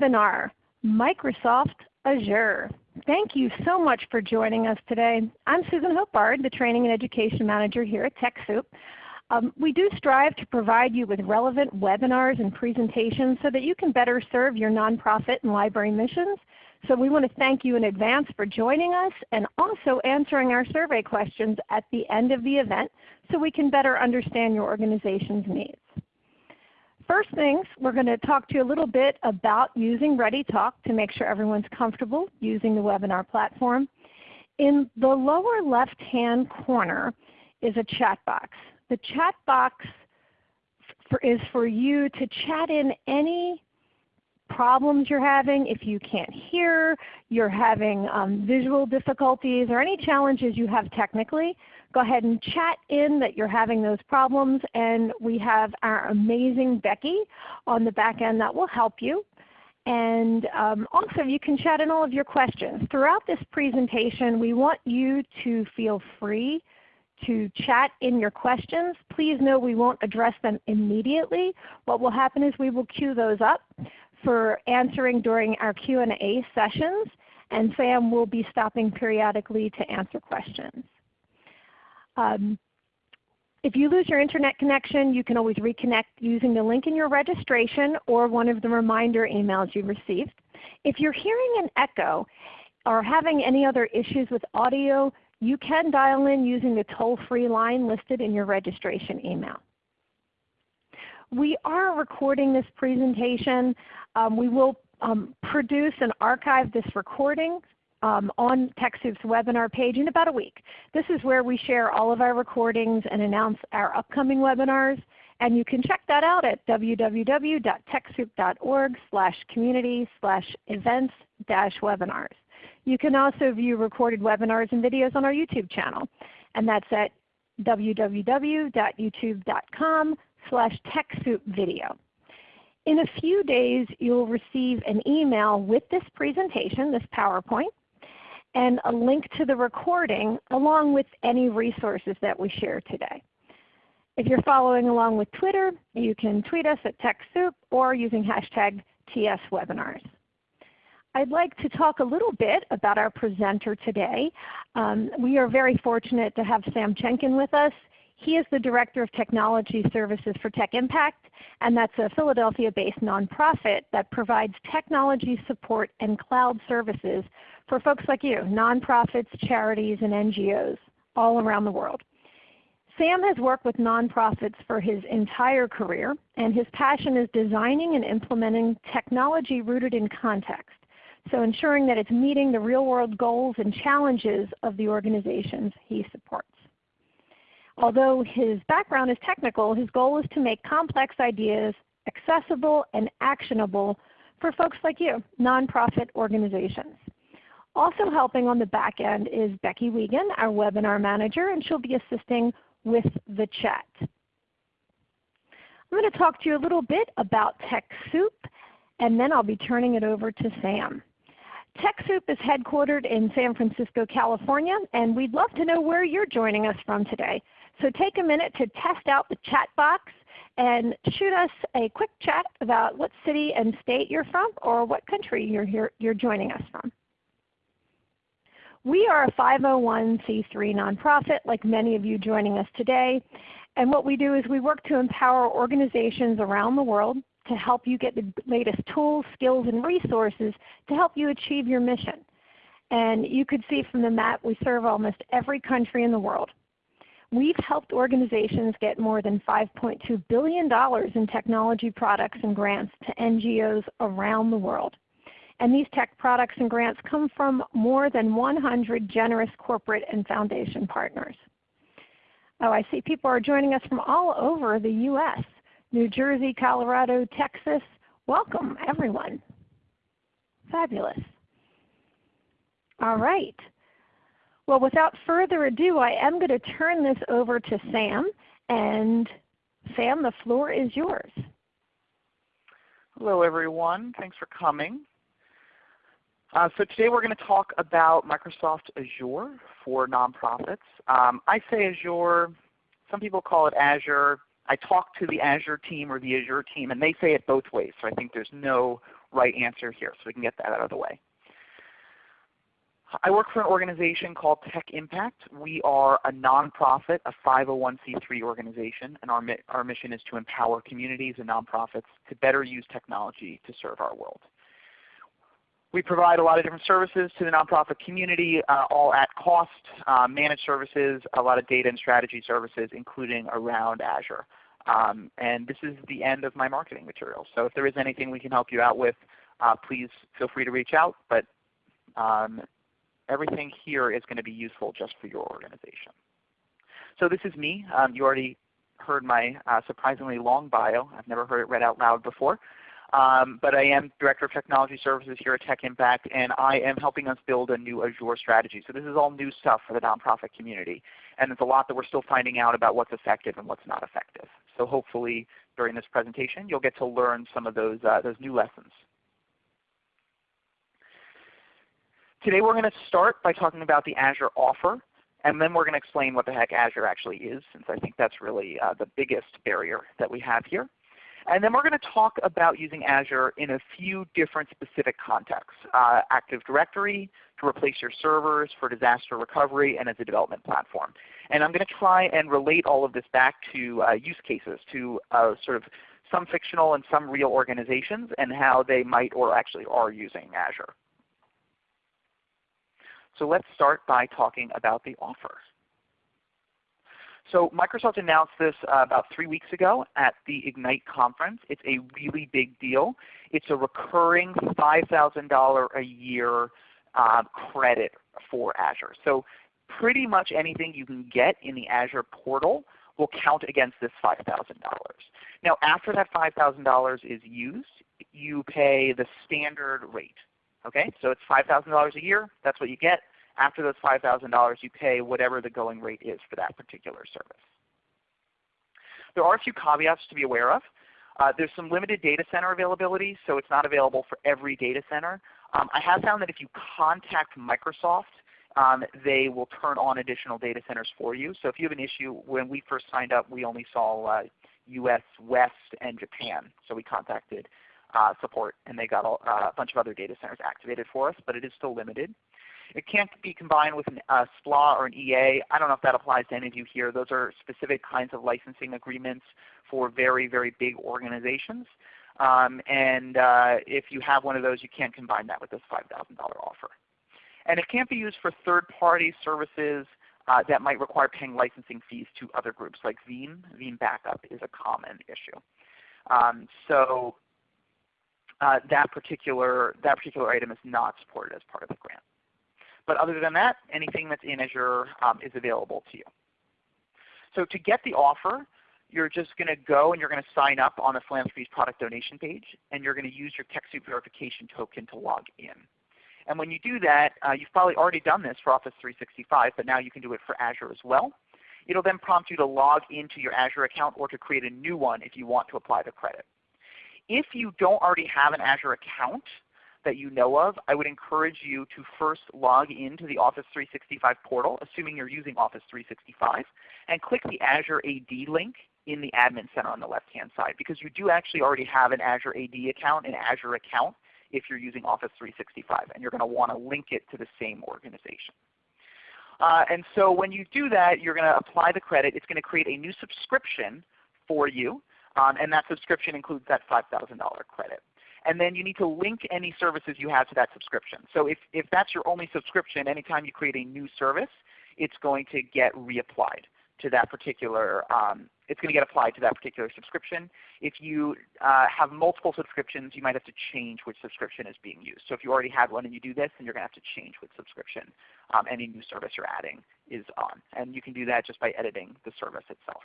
webinar, Microsoft Azure. Thank you so much for joining us today. I'm Susan Hope Bard, the Training and Education Manager here at TechSoup. Um, we do strive to provide you with relevant webinars and presentations so that you can better serve your nonprofit and library missions. So we want to thank you in advance for joining us and also answering our survey questions at the end of the event so we can better understand your organization's needs. First things, we're going to talk to you a little bit about using ReadyTalk to make sure everyone's comfortable using the webinar platform. In the lower left-hand corner is a chat box. The chat box for, is for you to chat in any problems you're having, if you can't hear, you're having um, visual difficulties, or any challenges you have technically, go ahead and chat in that you're having those problems and we have our amazing Becky on the back end that will help you. And um, also you can chat in all of your questions. Throughout this presentation we want you to feel free to chat in your questions. Please know we won't address them immediately. What will happen is we will queue those up for answering during our Q&A sessions and Sam will be stopping periodically to answer questions. Um, if you lose your Internet connection, you can always reconnect using the link in your registration or one of the reminder emails you received. If you're hearing an echo or having any other issues with audio, you can dial in using the toll-free line listed in your registration email. We are recording this presentation. Um, we will um, produce and archive this recording um, on TechSoup's webinar page in about a week. This is where we share all of our recordings and announce our upcoming webinars. And you can check that out at www.techsoup.org slash community slash events dash webinars. You can also view recorded webinars and videos on our YouTube channel. And that's at www.youtube.com slash TechSoupVideo. In a few days you'll receive an email with this presentation, this PowerPoint, and a link to the recording along with any resources that we share today. If you're following along with Twitter, you can tweet us at TechSoup or using hashtag TSWebinars. I'd like to talk a little bit about our presenter today. Um, we are very fortunate to have Sam Chenkin with us. He is the Director of Technology Services for Tech Impact, and that's a Philadelphia-based nonprofit that provides technology support and cloud services for folks like you, nonprofits, charities, and NGOs all around the world. Sam has worked with nonprofits for his entire career, and his passion is designing and implementing technology rooted in context, so ensuring that it's meeting the real world goals and challenges of the organizations he supports. Although his background is technical, his goal is to make complex ideas accessible and actionable for folks like you, nonprofit organizations. Also helping on the back end is Becky Wiegand, our webinar manager, and she'll be assisting with the chat. I'm going to talk to you a little bit about TechSoup, and then I'll be turning it over to Sam. TechSoup is headquartered in San Francisco, California, and we'd love to know where you're joining us from today. So take a minute to test out the chat box and shoot us a quick chat about what city and state you're from or what country you're, here, you're joining us from. We are a 501c3 nonprofit like many of you joining us today. And what we do is we work to empower organizations around the world to help you get the latest tools, skills, and resources to help you achieve your mission. And you could see from the map we serve almost every country in the world. We've helped organizations get more than $5.2 billion in technology products and grants to NGOs around the world. And these tech products and grants come from more than 100 generous corporate and foundation partners. Oh, I see people are joining us from all over the U.S. New Jersey, Colorado, Texas. Welcome everyone. Fabulous. All right. Well, without further ado, I am going to turn this over to Sam. And Sam, the floor is yours. Hello everyone. Thanks for coming. Uh, so today we're going to talk about Microsoft Azure for nonprofits. Um, I say Azure. Some people call it Azure. I talk to the Azure team or the Azure team and they say it both ways. So I think there's no right answer here. So we can get that out of the way. I work for an organization called Tech Impact. We are a nonprofit, a 501c3 organization, and our, our mission is to empower communities and nonprofits to better use technology to serve our world. We provide a lot of different services to the nonprofit community, uh, all at cost, uh, managed services, a lot of data and strategy services, including around Azure. Um, and this is the end of my marketing material. So if there is anything we can help you out with, uh, please feel free to reach out. But um, everything here is going to be useful just for your organization. So this is me. Um, you already heard my uh, surprisingly long bio. I've never heard it read out loud before. Um, but I am Director of Technology Services here at Tech Impact, and I am helping us build a new Azure strategy. So this is all new stuff for the nonprofit community. And it's a lot that we're still finding out about what's effective and what's not effective. So hopefully during this presentation you'll get to learn some of those, uh, those new lessons. Today we're going to start by talking about the Azure offer, and then we're going to explain what the heck Azure actually is, since I think that's really uh, the biggest barrier that we have here. And then we're going to talk about using Azure in a few different specific contexts. Uh, Active Directory to replace your servers for disaster recovery and as a development platform. And I'm going to try and relate all of this back to uh, use cases, to uh, sort of some fictional and some real organizations and how they might or actually are using Azure. So let's start by talking about the offer. So Microsoft announced this uh, about three weeks ago at the Ignite conference. It's a really big deal. It's a recurring $5,000 a year uh, credit for Azure. So pretty much anything you can get in the Azure portal will count against this $5,000. Now after that $5,000 is used, you pay the standard rate. Okay, So it's $5,000 a year. That's what you get. After those $5,000 you pay whatever the going rate is for that particular service. There are a few caveats to be aware of. Uh, there's some limited data center availability, so it's not available for every data center. Um, I have found that if you contact Microsoft, um, they will turn on additional data centers for you. So if you have an issue, when we first signed up, we only saw uh, US West and Japan. So we contacted uh, support, and they got a, uh, bunch of other data centers activated for us, but it is still limited. It can't be combined with a uh, SPLA or an EA. I don't know if that applies to any of you here. Those are specific kinds of licensing agreements for very, very big organizations. Um, and uh, if you have one of those, you can't combine that with this $5,000 offer. And it can't be used for third-party services uh, that might require paying licensing fees to other groups like Veeam. Veeam Backup is a common issue. Um, so uh, that, particular, that particular item is not supported as part of the grant. But other than that, anything that's in Azure um, is available to you. So to get the offer, you're just going to go and you're going to sign up on the Philanthropies product donation page, and you're going to use your TechSoup verification token to log in. And when you do that, uh, you've probably already done this for Office 365, but now you can do it for Azure as well. It will then prompt you to log into your Azure account or to create a new one if you want to apply the credit. If you don't already have an Azure account, that you know of, I would encourage you to first log into the Office 365 portal, assuming you're using Office 365, and click the Azure AD link in the Admin Center on the left-hand side because you do actually already have an Azure AD account, an Azure account, if you're using Office 365, and you're going to want to link it to the same organization. Uh, and so when you do that, you're going to apply the credit. It's going to create a new subscription for you, um, and that subscription includes that $5,000 credit and then you need to link any services you have to that subscription. So if, if that's your only subscription, anytime you create a new service, it's going to get reapplied to that particular, um, it's going to get applied to that particular subscription. If you uh, have multiple subscriptions, you might have to change which subscription is being used. So if you already had one and you do this, then you're going to have to change which subscription um, any new service you're adding is on. And you can do that just by editing the service itself.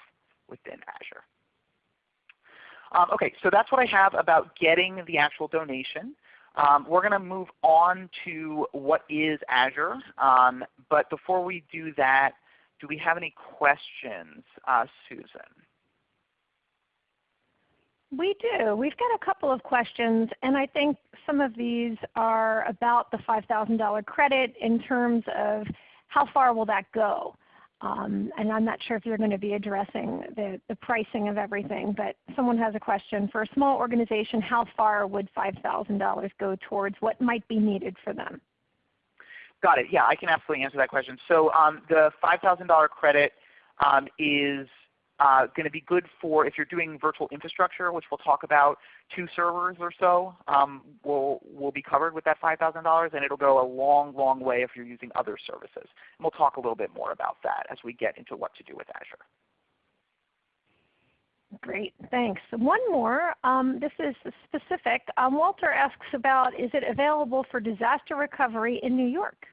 Um, okay, so that's what I have about getting the actual donation. Um, we're going to move on to what is Azure. Um, but before we do that, do we have any questions, uh, Susan? We do. We've got a couple of questions, and I think some of these are about the $5,000 credit in terms of how far will that go. Um, and I'm not sure if you're going to be addressing the, the pricing of everything, but someone has a question. For a small organization, how far would $5,000 go towards what might be needed for them? Got it. Yeah, I can absolutely answer that question. So um, the $5,000 credit um, is uh, going to be good for if you're doing virtual infrastructure, which we'll talk about, two servers or so um, will, will be covered with that $5,000 and it will go a long, long way if you're using other services. And we'll talk a little bit more about that as we get into what to do with Azure. Great, thanks. One more. Um, this is specific. Um, Walter asks about, is it available for disaster recovery in New York?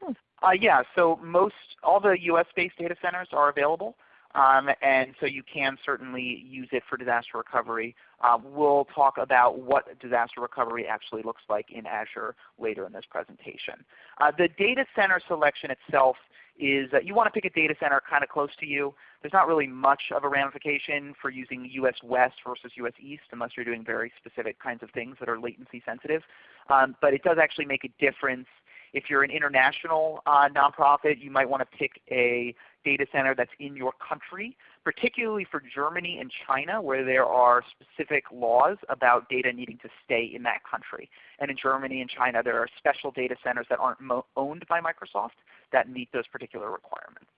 Hmm. Uh, yeah, so most, all the US-based data centers are available. Um, and so you can certainly use it for disaster recovery. Uh, we'll talk about what disaster recovery actually looks like in Azure later in this presentation. Uh, the data center selection itself is uh, you want to pick a data center kind of close to you. There's not really much of a ramification for using US West versus US East unless you're doing very specific kinds of things that are latency sensitive. Um, but it does actually make a difference if you're an international uh, nonprofit, you might want to pick a data center that's in your country, particularly for Germany and China where there are specific laws about data needing to stay in that country. And in Germany and China there are special data centers that aren't owned by Microsoft that meet those particular requirements.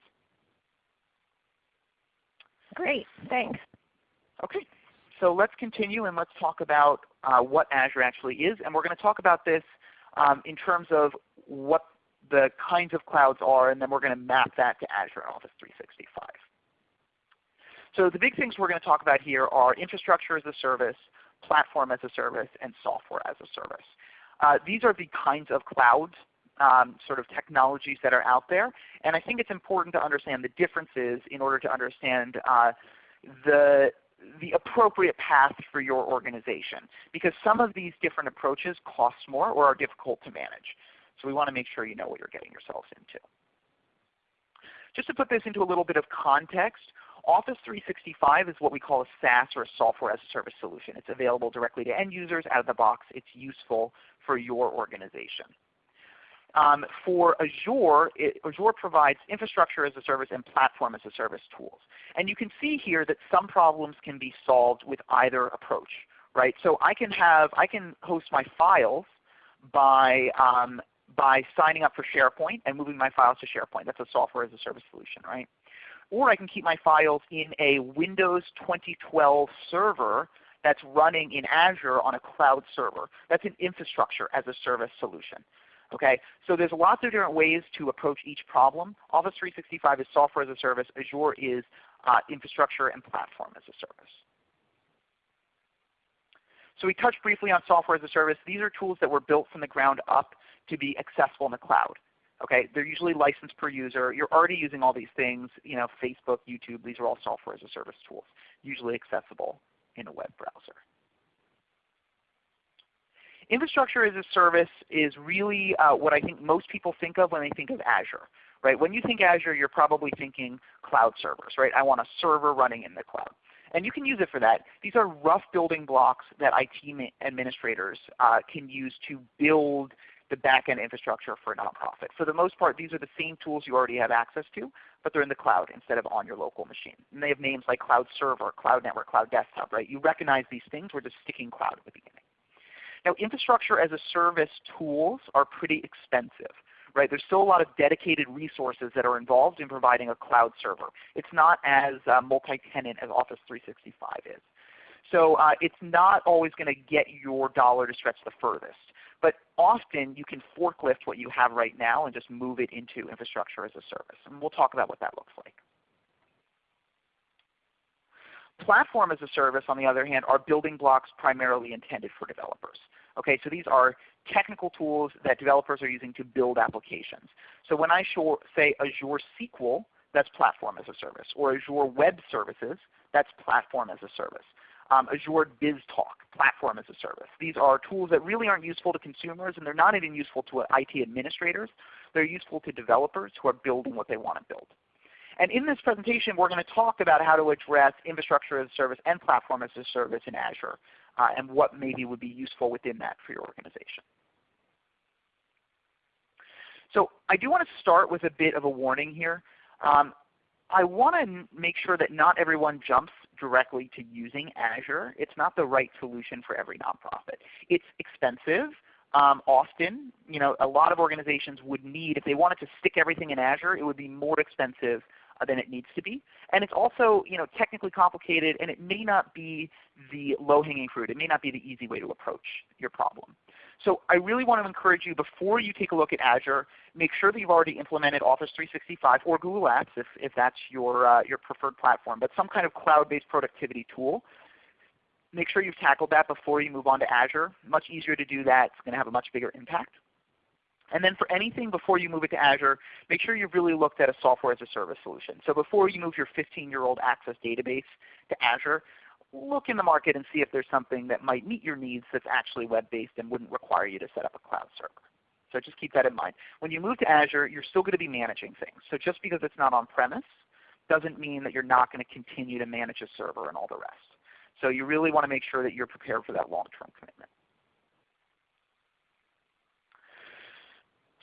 Great, thanks. Okay, so let's continue and let's talk about uh, what Azure actually is. And we're going to talk about this um, in terms of what the kinds of clouds are, and then we're going to map that to Azure and Office 365. So the big things we're going to talk about here are infrastructure as a service, platform as a service, and software as a service. Uh, these are the kinds of clouds, um, sort of technologies that are out there. And I think it's important to understand the differences in order to understand uh, the, the appropriate path for your organization. Because some of these different approaches cost more or are difficult to manage. So we want to make sure you know what you're getting yourselves into. Just to put this into a little bit of context, Office 365 is what we call a SaaS or a software as a service solution. It's available directly to end users out of the box. It's useful for your organization. Um, for Azure, it, Azure provides infrastructure as a service and platform as a service tools. And you can see here that some problems can be solved with either approach. Right? So I can have I can host my files by um, by signing up for SharePoint and moving my files to SharePoint. That's a software as a service solution, right? Or I can keep my files in a Windows 2012 server that's running in Azure on a cloud server. That's an infrastructure as a service solution. Okay? So there's lots of different ways to approach each problem. Office 365 is software as a service. Azure is uh, infrastructure and platform as a service. So we touched briefly on software as a service. These are tools that were built from the ground up to be accessible in the cloud. Okay, they're usually licensed per user. You're already using all these things, you know, Facebook, YouTube, these are all software as a service tools, usually accessible in a web browser. Infrastructure as a service is really uh, what I think most people think of when they think of Azure. Right? When you think Azure, you're probably thinking cloud servers. Right? I want a server running in the cloud. And you can use it for that. These are rough building blocks that IT administrators uh, can use to build the back-end infrastructure for a nonprofit. For the most part, these are the same tools you already have access to, but they're in the cloud instead of on your local machine. And they have names like Cloud Server, Cloud Network, Cloud Desktop. Right? You recognize these things. We're just sticking cloud at the beginning. Now infrastructure as a service tools are pretty expensive. Right? There's still a lot of dedicated resources that are involved in providing a cloud server. It's not as uh, multi-tenant as Office 365 is. So uh, it's not always going to get your dollar to stretch the furthest. But often you can forklift what you have right now and just move it into infrastructure as a service. And we'll talk about what that looks like. Platform as a service, on the other hand, are building blocks primarily intended for developers. Okay, so these are technical tools that developers are using to build applications. So when I say Azure SQL, that's platform as a service. Or Azure Web Services, that's platform as a service um, Azure BizTalk, platform as a service. These are tools that really aren't useful to consumers and they're not even useful to IT administrators. They're useful to developers who are building what they want to build. And in this presentation we're going to talk about how to address infrastructure as a service and platform as a service in Azure uh, and what maybe would be useful within that for your organization. So I do want to start with a bit of a warning here. Um, I want to make sure that not everyone jumps directly to using Azure. It's not the right solution for every nonprofit. It's expensive. Um, often, you know, a lot of organizations would need, if they wanted to stick everything in Azure, it would be more expensive uh, than it needs to be. And it's also you know, technically complicated and it may not be the low-hanging fruit. It may not be the easy way to approach your problem. So I really want to encourage you before you take a look at Azure, make sure that you've already implemented Office 365 or Google Apps if, if that's your, uh, your preferred platform, but some kind of cloud-based productivity tool. Make sure you've tackled that before you move on to Azure. Much easier to do that. It's going to have a much bigger impact. And then for anything before you move it to Azure, make sure you've really looked at a software as a service solution. So before you move your 15-year-old Access database to Azure, look in the market and see if there's something that might meet your needs that's actually web-based and wouldn't require you to set up a cloud server. So just keep that in mind. When you move to Azure, you're still going to be managing things. So just because it's not on-premise doesn't mean that you're not going to continue to manage a server and all the rest. So you really want to make sure that you're prepared for that long-term commitment.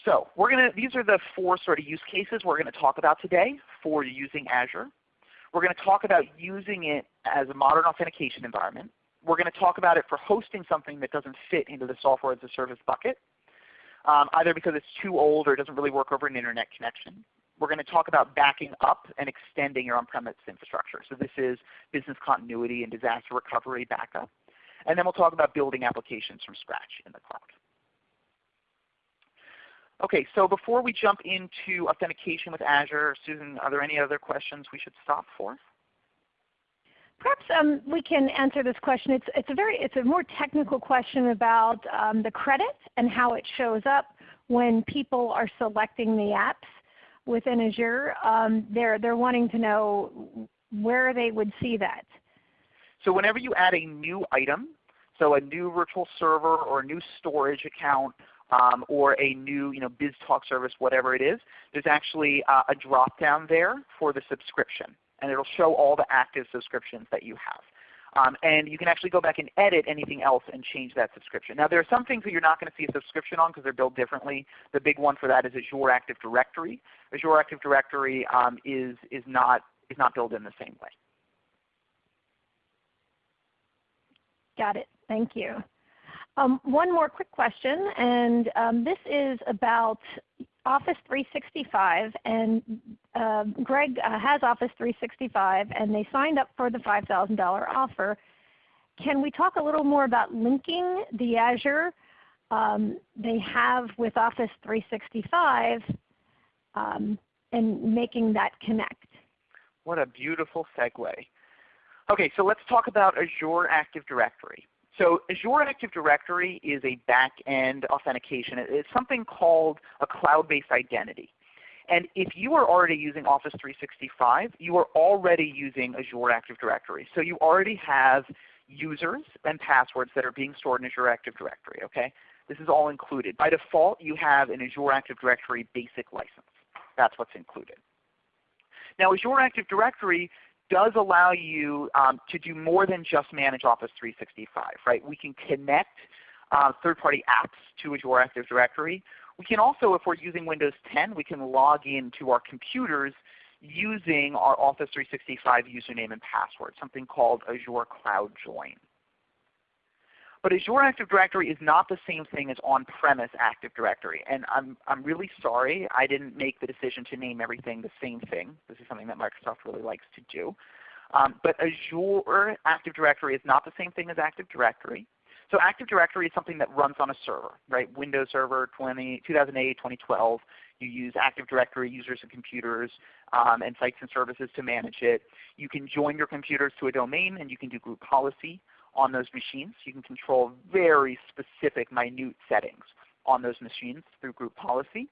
So we're going to, these are the four sort of use cases we're going to talk about today for using Azure. We're going to talk about using it as a modern authentication environment. We're going to talk about it for hosting something that doesn't fit into the software as a service bucket, um, either because it's too old or it doesn't really work over an Internet connection. We're going to talk about backing up and extending your on-premise infrastructure. So this is business continuity and disaster recovery backup. And then we'll talk about building applications from scratch in the cloud. Okay, so before we jump into authentication with Azure, Susan, are there any other questions we should stop for? Perhaps um, we can answer this question. It's, it's, a very, it's a more technical question about um, the credit and how it shows up when people are selecting the apps within Azure. Um, they're, they're wanting to know where they would see that. So whenever you add a new item, so a new virtual server or a new storage account um, or a new you know, BizTalk service, whatever it is, there's actually uh, a drop down there for the subscription. And it will show all the active subscriptions that you have. Um, and you can actually go back and edit anything else and change that subscription. Now there are some things that you're not going to see a subscription on because they're built differently. The big one for that is Azure Active Directory. Azure Active Directory um, is, is, not, is not built in the same way. Got it. Thank you. Um, one more quick question, and um, this is about Office 365. And uh, Greg uh, has Office 365, and they signed up for the $5,000 offer. Can we talk a little more about linking the Azure um, they have with Office 365 um, and making that connect? What a beautiful segue. Okay, so let's talk about Azure Active Directory. So Azure Active Directory is a back-end authentication. It's something called a cloud-based identity. And if you are already using Office 365, you are already using Azure Active Directory. So you already have users and passwords that are being stored in Azure Active Directory. Okay? This is all included. By default, you have an Azure Active Directory basic license. That's what's included. Now Azure Active Directory does allow you um, to do more than just manage Office 365. Right? We can connect uh, third-party apps to Azure Active Directory. We can also, if we're using Windows 10, we can log in to our computers using our Office 365 username and password, something called Azure Cloud Join. But Azure Active Directory is not the same thing as on-premise Active Directory. And I'm, I'm really sorry I didn't make the decision to name everything the same thing. This is something that Microsoft really likes to do. Um, but Azure Active Directory is not the same thing as Active Directory. So Active Directory is something that runs on a server, right? Windows Server 20, 2008, 2012. You use Active Directory users and computers um, and sites and services to manage it. You can join your computers to a domain and you can do group policy on those machines. You can control very specific minute settings on those machines through group policy.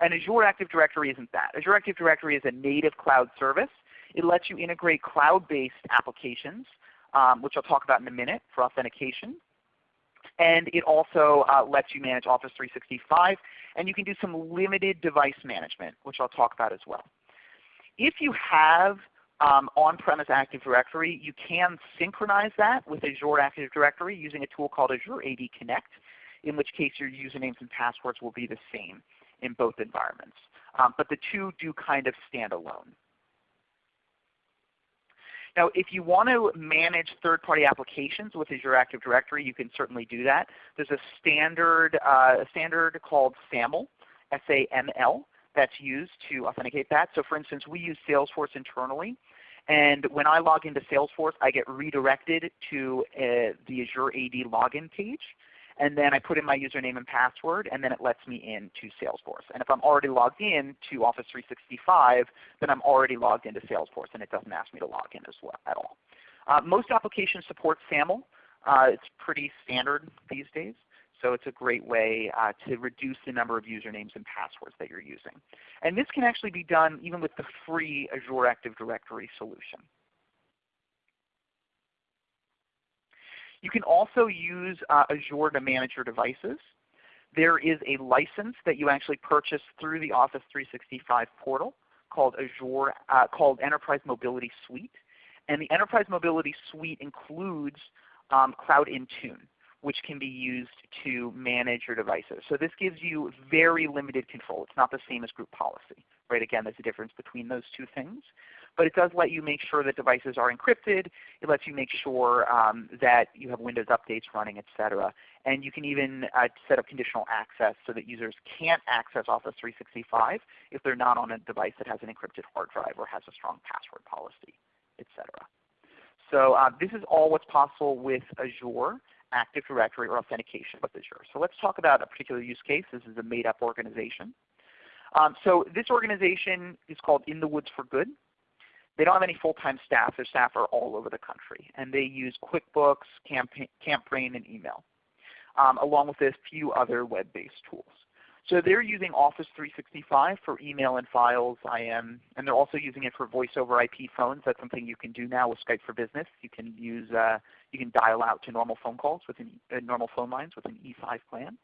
And Azure Active Directory isn't that. Azure Active Directory is a native cloud service. It lets you integrate cloud-based applications, um, which I'll talk about in a minute for authentication. And it also uh, lets you manage Office 365. And you can do some limited device management, which I'll talk about as well. If you have um, on-premise Active Directory, you can synchronize that with Azure Active Directory using a tool called Azure AD Connect, in which case your usernames and passwords will be the same in both environments. Um, but the two do kind of stand alone. Now if you want to manage third-party applications with Azure Active Directory, you can certainly do that. There's a standard, uh, a standard called SAML, S-A-M-L, that's used to authenticate that. So for instance, we use Salesforce internally. And when I log into Salesforce, I get redirected to uh, the Azure AD login page and then I put in my username and password, and then it lets me in to Salesforce. And if I'm already logged in to Office 365, then I'm already logged into Salesforce, and it doesn't ask me to log in as well at all. Uh, most applications support SAML. Uh, it's pretty standard these days. So it's a great way uh, to reduce the number of usernames and passwords that you're using. And this can actually be done even with the free Azure Active Directory solution. You can also use uh, Azure to manage your devices. There is a license that you actually purchase through the Office 365 portal called Azure uh, called Enterprise Mobility Suite. And the Enterprise Mobility Suite includes um, Cloud Intune, which can be used to manage your devices. So this gives you very limited control. It's not the same as group policy. Right? Again, there's a difference between those two things. But it does let you make sure that devices are encrypted. It lets you make sure um, that you have Windows updates running, etc. And you can even uh, set up conditional access so that users can't access Office 365 if they're not on a device that has an encrypted hard drive or has a strong password policy, etc. So uh, this is all what's possible with Azure Active Directory or authentication with Azure. So let's talk about a particular use case. This is a made-up organization. Um, so this organization is called In the Woods for Good. They don't have any full-time staff. Their staff are all over the country. And they use QuickBooks, Campaign, and email, um, along with a few other web-based tools. So they're using Office 365 for email and files, IM, and they're also using it for voice over IP phones. That's something you can do now with Skype for Business. You can use, uh, you can dial out to normal phone calls with an, uh, normal phone lines with an E5 plan.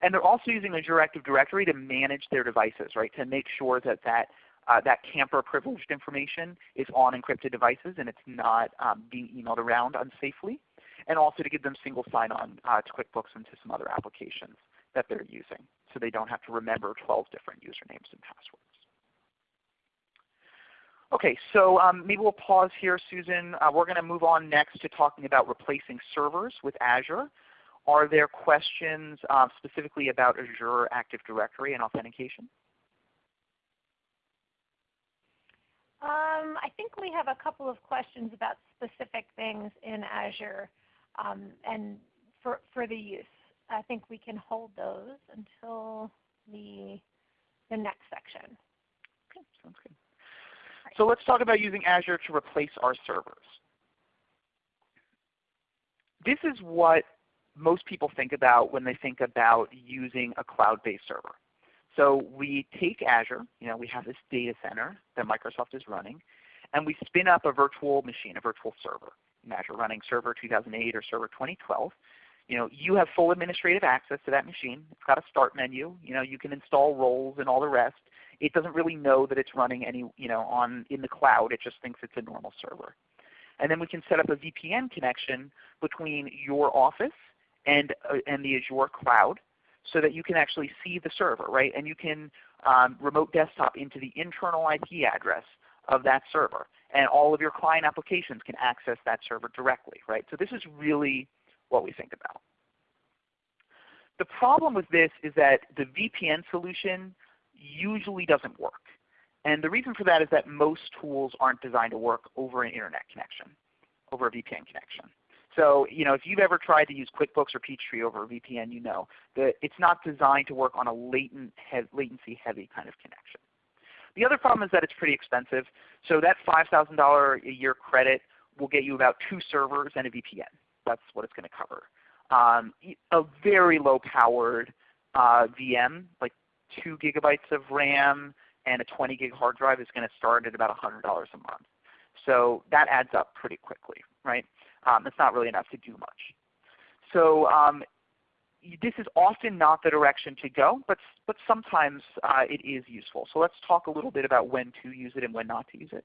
And they're also using Azure Active Directory to manage their devices, right? To make sure that that uh, that camper privileged information is on encrypted devices and it's not um, being emailed around unsafely. And also to give them single sign-on uh, to QuickBooks and to some other applications that they're using so they don't have to remember 12 different usernames and passwords. Okay, so um, maybe we'll pause here, Susan. Uh, we're going to move on next to talking about replacing servers with Azure. Are there questions uh, specifically about Azure Active Directory and authentication? Um, I think we have a couple of questions about specific things in Azure um, and for, for the use. I think we can hold those until the, the next section. Okay, sounds good. Right. So let's talk about using Azure to replace our servers. This is what most people think about when they think about using a cloud-based server. So we take Azure, you know, we have this data center that Microsoft is running, and we spin up a virtual machine, a virtual server. Azure running Server 2008 or Server 2012. You know, you have full administrative access to that machine. It's got a start menu. You know, you can install roles and all the rest. It doesn't really know that it's running any, you know, on in the cloud. It just thinks it's a normal server. And then we can set up a VPN connection between your office and, uh, and the Azure cloud so that you can actually see the server, right? And you can um, remote desktop into the internal IP address of that server. And all of your client applications can access that server directly, right? So this is really what we think about. The problem with this is that the VPN solution usually doesn't work. And the reason for that is that most tools aren't designed to work over an Internet connection, over a VPN connection. So you know, if you've ever tried to use QuickBooks or Peachtree over a VPN, you know that it's not designed to work on a latent, latency heavy kind of connection. The other problem is that it's pretty expensive. So that $5,000 a year credit will get you about two servers and a VPN. That's what it's going to cover. Um, a very low powered uh, VM, like 2 gigabytes of RAM and a 20 gig hard drive is going to start at about $100 a month. So that adds up pretty quickly, right? Um, it's not really enough to do much. So um, this is often not the direction to go, but, but sometimes uh, it is useful. So let's talk a little bit about when to use it and when not to use it.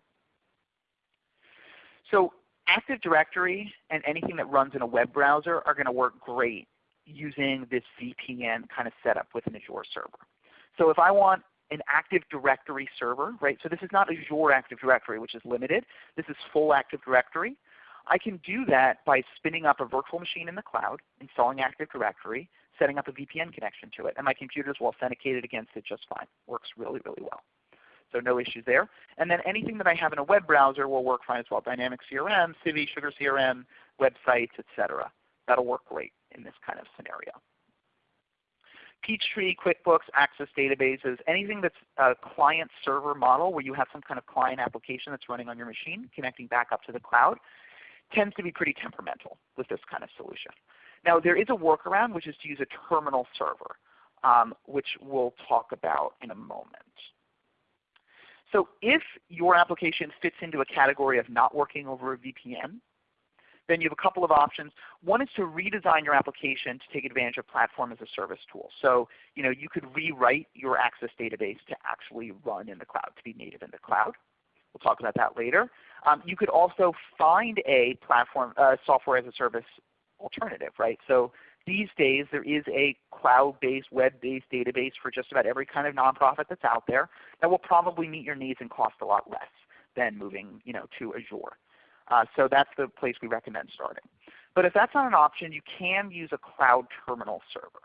So Active Directory and anything that runs in a web browser are going to work great using this VPN kind of setup with an Azure server. So if I want an Active Directory server, right? So this is not Azure Active Directory, which is limited. This is full Active Directory. I can do that by spinning up a virtual machine in the cloud, installing Active Directory, setting up a VPN connection to it, and my computers will authenticate against it just fine. Works really, really well. So no issues there. And then anything that I have in a web browser will work fine as well. Dynamic CRM, Civi, Sugar CRM, websites, etc. That'll work great in this kind of scenario. Peachtree, QuickBooks, Access databases, anything that's a client server model where you have some kind of client application that's running on your machine connecting back up to the cloud tends to be pretty temperamental with this kind of solution. Now there is a workaround which is to use a terminal server, um, which we'll talk about in a moment. So if your application fits into a category of not working over a VPN, then you have a couple of options. One is to redesign your application to take advantage of platform as a service tool. So you, know, you could rewrite your Access database to actually run in the cloud, to be native in the cloud. We'll talk about that later. Um, you could also find a platform uh, software as a service alternative, right? So these days there is a cloud-based, web-based database for just about every kind of nonprofit that's out there that will probably meet your needs and cost a lot less than moving you know, to Azure. Uh, so that's the place we recommend starting. But if that's not an option, you can use a cloud terminal server.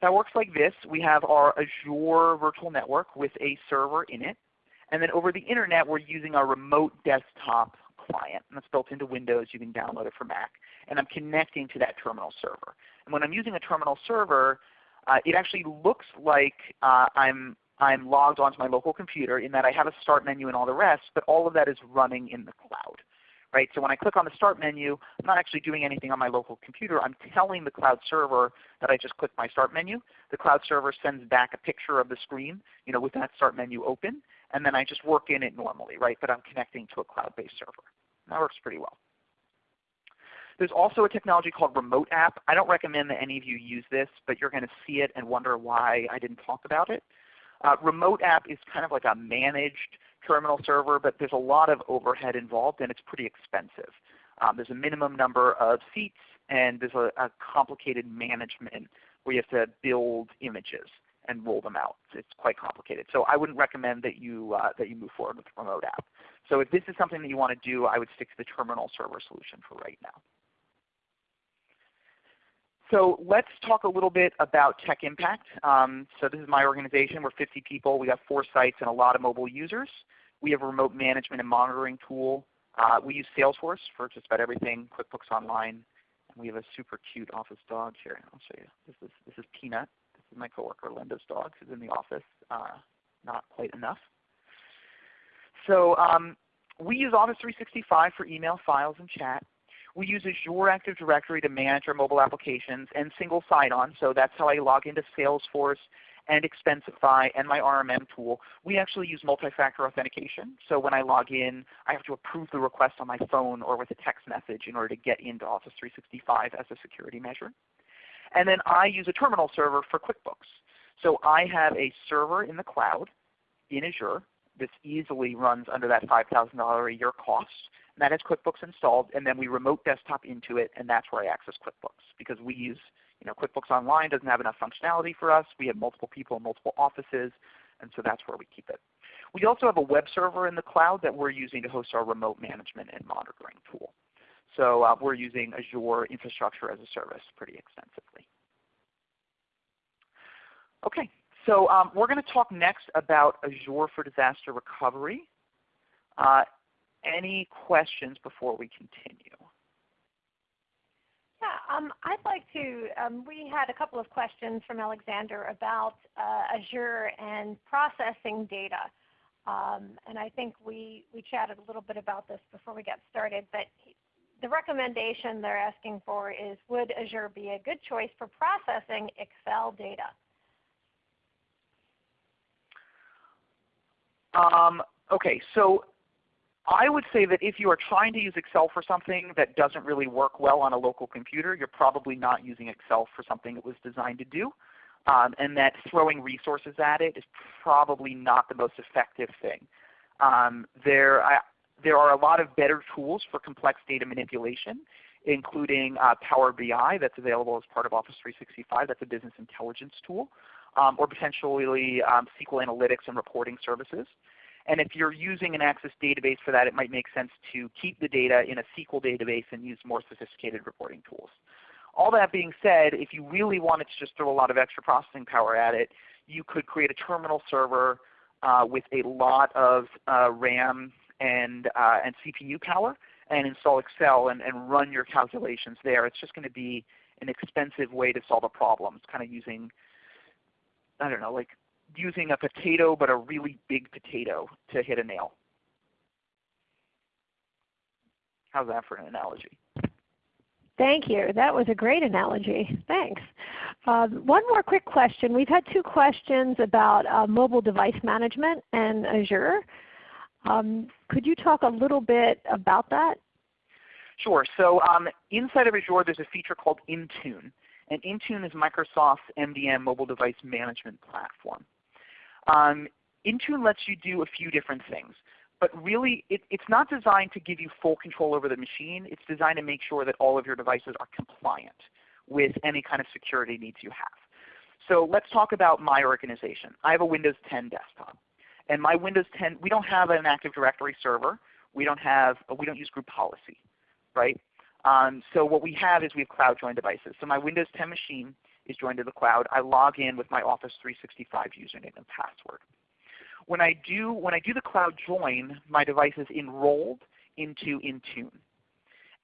That works like this. We have our Azure Virtual Network with a server in it. And then over the Internet, we're using our remote desktop client. And that's built into Windows. You can download it for Mac. And I'm connecting to that terminal server. And when I'm using a terminal server, uh, it actually looks like uh, I'm I'm logged onto my local computer in that I have a start menu and all the rest, but all of that is running in the cloud. Right? So when I click on the start menu, I'm not actually doing anything on my local computer. I'm telling the cloud server that I just clicked my start menu. The cloud server sends back a picture of the screen you know, with that start menu open, and then I just work in it normally, right? But I'm connecting to a cloud-based server. That works pretty well. There's also a technology called Remote App. I don't recommend that any of you use this, but you're going to see it and wonder why I didn't talk about it. Uh, remote app is kind of like a managed terminal server, but there's a lot of overhead involved and it's pretty expensive. Um, there's a minimum number of seats and there's a, a, complicated management where you have to build images and roll them out. It's quite complicated. So I wouldn't recommend that you, uh, that you move forward with the remote app. So if this is something that you want to do, I would stick to the terminal server solution for right now. So let's talk a little bit about Tech Impact. Um, so this is my organization. We're 50 people. We have four sites and a lot of mobile users. We have a remote management and monitoring tool. Uh, we use Salesforce for just about everything, QuickBooks Online. And we have a super cute office dog here. I'll show you. This is, this is Peanut. My coworker Linda's dog who's in the office. Uh, not quite enough. So um, we use Office 365 for email, files, and chat. We use Azure Active Directory to manage our mobile applications and single sign-on. So that's how I log into Salesforce and Expensify and my RMM tool. We actually use multi-factor authentication. So when I log in, I have to approve the request on my phone or with a text message in order to get into Office 365 as a security measure. And then I use a terminal server for QuickBooks. So I have a server in the cloud in Azure. This easily runs under that $5,000 a year cost that has QuickBooks installed, and then we remote desktop into it, and that's where I access QuickBooks because we use you know, QuickBooks Online doesn't have enough functionality for us. We have multiple people in multiple offices, and so that's where we keep it. We also have a web server in the cloud that we're using to host our remote management and monitoring tool. So uh, we're using Azure Infrastructure as a Service pretty extensively. Okay, so um, we're going to talk next about Azure for Disaster Recovery. Uh, any questions before we continue? Yeah, um, I'd like to, um, we had a couple of questions from Alexander about uh, Azure and processing data. Um, and I think we, we chatted a little bit about this before we got started. But the recommendation they're asking for is, would Azure be a good choice for processing Excel data? Um, okay, so I would say that if you are trying to use Excel for something that doesn't really work well on a local computer, you're probably not using Excel for something it was designed to do. Um, and that throwing resources at it is probably not the most effective thing. Um, there, there are a lot of better tools for complex data manipulation. including uh, Power BI that's available as part of Office 365. That's a business intelligence tool. Um, or potentially um, SQL Analytics and reporting services. And if you're using an Access database for that, it might make sense to keep the data in a SQL database and use more sophisticated reporting tools. All that being said, if you really wanted to just throw a lot of extra processing power at it, you could create a terminal server uh, with a lot of uh, RAM and, uh, and CPU power and install Excel and, and run your calculations there. It's just going to be an expensive way to solve a problem. It's kind of using, I don't know, like using a potato but a really big potato to hit a nail. How's that for an analogy? Thank you. That was a great analogy. Thanks. Um, one more quick question. We've had two questions about uh, mobile device management and Azure. Um, could you talk a little bit about that? Sure. So um, inside of Azure there's a feature called Intune. And Intune is Microsoft's MDM mobile device management platform. Um, Intune lets you do a few different things. But really, it, it's not designed to give you full control over the machine. It's designed to make sure that all of your devices are compliant with any kind of security needs you have. So let's talk about my organization. I have a Windows 10 desktop. And my Windows 10, we don't have an Active Directory server. We don't have, we don't use group policy, right? Um, so what we have is we have cloud joined devices. So my Windows 10 machine is joined to the cloud. I log in with my Office 365 username and password. When I do, when I do the cloud join, my device is enrolled into Intune.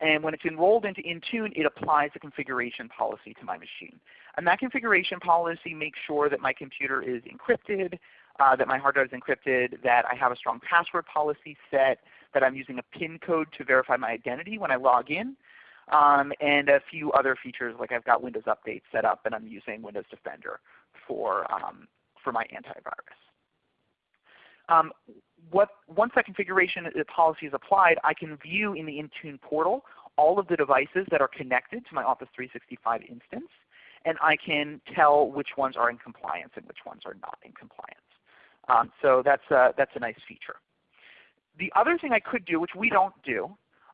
And when it's enrolled into Intune, it applies a configuration policy to my machine. And that configuration policy makes sure that my computer is encrypted, uh, that my hard drive is encrypted, that I have a strong password policy set, that I'm using a PIN code to verify my identity when I log in, um, and a few other features like I've got Windows Update set up and I'm using Windows Defender for, um, for my antivirus. Um, what, once that configuration policy is applied, I can view in the Intune portal all of the devices that are connected to my Office 365 instance, and I can tell which ones are in compliance and which ones are not in compliance. Um, so that's a, that's a nice feature. The other thing I could do, which we don't do,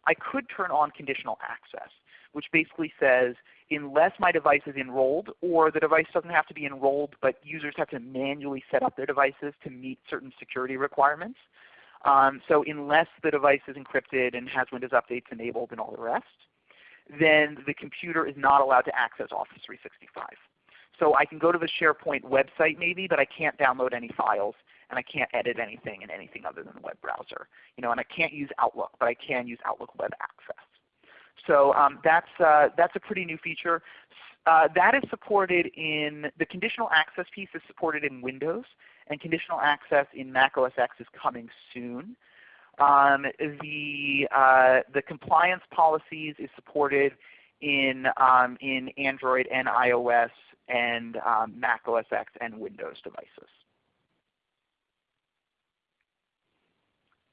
I could turn on conditional access, which basically says unless my device is enrolled, or the device doesn't have to be enrolled, but users have to manually set up their devices to meet certain security requirements. Um, so unless the device is encrypted and has Windows updates enabled and all the rest, then the computer is not allowed to access Office 365. So I can go to the SharePoint website maybe, but I can't download any files and I can't edit anything in anything other than the web browser. You know, and I can't use Outlook, but I can use Outlook Web Access. So um, that's, uh, that's a pretty new feature. Uh, that is supported in, the conditional access piece is supported in Windows, and conditional access in Mac OS X is coming soon. Um, the, uh, the compliance policies is supported in, um, in Android and iOS and um, Mac OS X and Windows devices.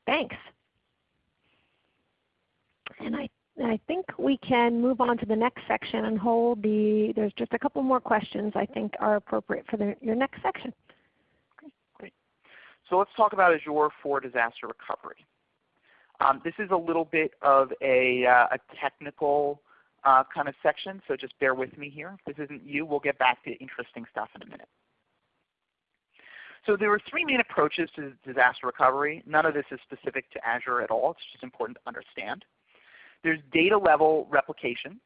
Thanks. And I, I think we can move on to the next section and hold the, there's just a couple more questions I think are appropriate for the, your next section. Okay, great. So let's talk about Azure for disaster recovery. Um, this is a little bit of a, uh, a technical uh, kind of section, so just bear with me here. If this isn't you, we'll get back to interesting stuff in a minute. So there are three main approaches to disaster recovery. None of this is specific to Azure at all. It's just important to understand. There's data level replication.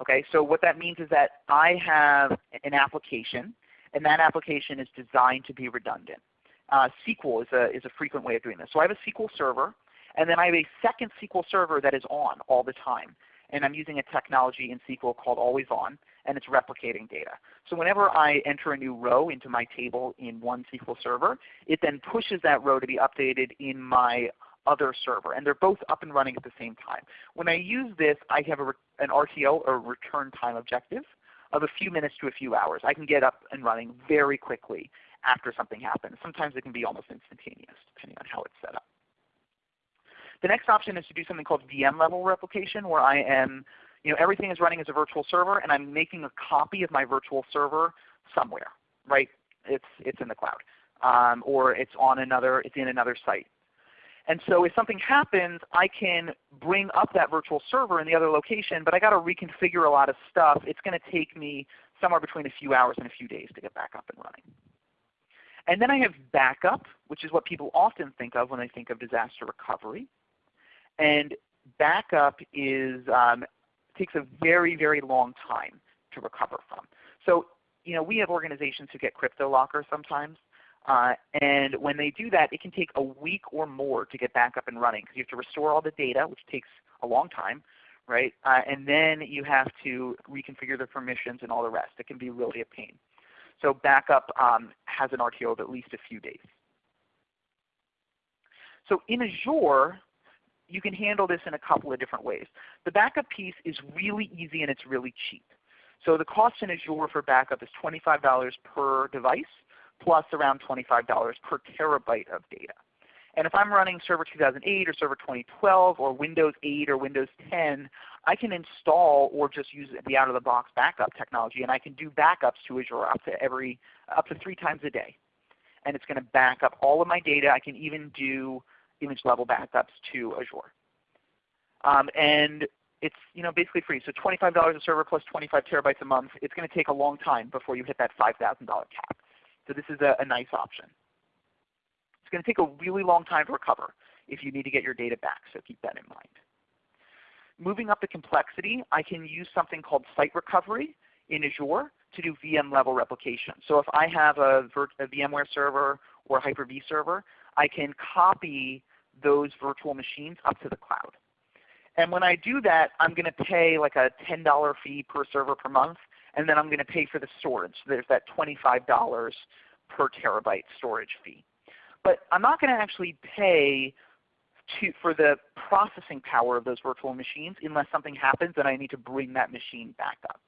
Okay, so what that means is that I have an application, and that application is designed to be redundant. Uh, SQL is a, is a frequent way of doing this. So I have a SQL server, and then I have a second SQL server that is on all the time. And I'm using a technology in SQL called Always On and it's replicating data. So whenever I enter a new row into my table in one SQL server, it then pushes that row to be updated in my other server. And they're both up and running at the same time. When I use this, I have a, an RTO or return time objective of a few minutes to a few hours. I can get up and running very quickly after something happens. Sometimes it can be almost instantaneous depending on how it's set up. The next option is to do something called VM level replication where I am you know, everything is running as a virtual server, and I'm making a copy of my virtual server somewhere, right? It's, it's in the cloud. Um, or it's on another, it's in another site. And so if something happens, I can bring up that virtual server in the other location, but I got to reconfigure a lot of stuff. It's going to take me somewhere between a few hours and a few days to get back up and running. And then I have backup, which is what people often think of when they think of disaster recovery. And backup is um, takes a very, very long time to recover from. So you know, we have organizations who get CryptoLocker sometimes. Uh, and when they do that, it can take a week or more to get back up and running because you have to restore all the data, which takes a long time, right? Uh, and then you have to reconfigure the permissions and all the rest. It can be really a pain. So backup um, has an RTO of at least a few days. So in Azure, you can handle this in a couple of different ways. The backup piece is really easy and it's really cheap. So the cost in Azure for backup is $25 per device plus around $25 per terabyte of data. And if I'm running Server 2008 or Server 2012 or Windows 8 or Windows 10, I can install or just use the out-of-the-box backup technology, and I can do backups to Azure up to every up to three times a day. And it's going to back up all of my data. I can even do image level backups to Azure. Um, and it's you know basically free. So $25 a server plus 25 terabytes a month. It's going to take a long time before you hit that $5,000 cap. So this is a, a nice option. It's going to take a really long time to recover if you need to get your data back, so keep that in mind. Moving up the complexity, I can use something called site recovery in Azure to do VM level replication. So if I have a, a VMware server or a Hyper-V server, I can copy those virtual machines up to the cloud. And when I do that, I'm going to pay like a $10 fee per server per month and then I'm going to pay for the storage. So there's that $25 per terabyte storage fee. But I'm not going to actually pay to, for the processing power of those virtual machines unless something happens and I need to bring that machine back up.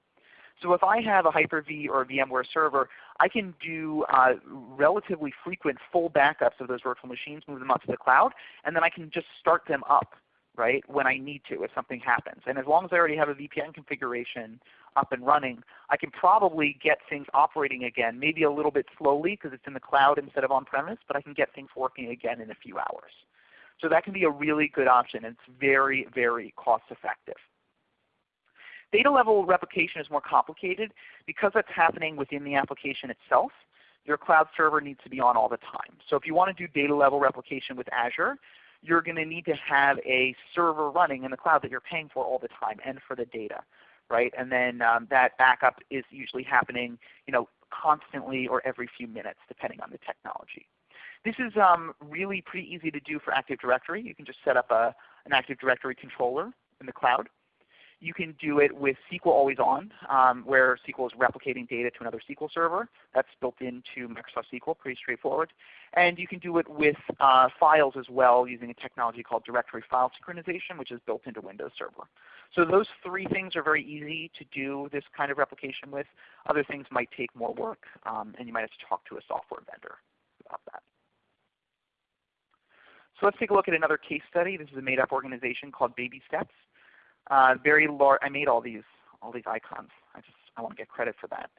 So if I have a Hyper-V or a VMware server, I can do uh, relatively frequent full backups of those virtual machines, move them up to the cloud, and then I can just start them up right, when I need to if something happens. And as long as I already have a VPN configuration up and running, I can probably get things operating again, maybe a little bit slowly because it's in the cloud instead of on-premise, but I can get things working again in a few hours. So that can be a really good option. And it's very, very cost effective. Data level replication is more complicated because that's happening within the application itself. Your cloud server needs to be on all the time. So if you want to do data level replication with Azure, you're going to need to have a server running in the cloud that you're paying for all the time and for the data. Right? And then um, that backup is usually happening you know, constantly or every few minutes depending on the technology. This is um, really pretty easy to do for Active Directory. You can just set up a, an Active Directory controller in the cloud. You can do it with SQL Always On, um, where SQL is replicating data to another SQL server. That's built into Microsoft SQL, pretty straightforward. And you can do it with uh, files as well using a technology called directory file synchronization, which is built into Windows Server. So those three things are very easy to do this kind of replication with. Other things might take more work, um, and you might have to talk to a software vendor about that. So let's take a look at another case study. This is a made-up organization called Baby Steps. Uh, very large. I made all these all these icons. I just I want to get credit for that.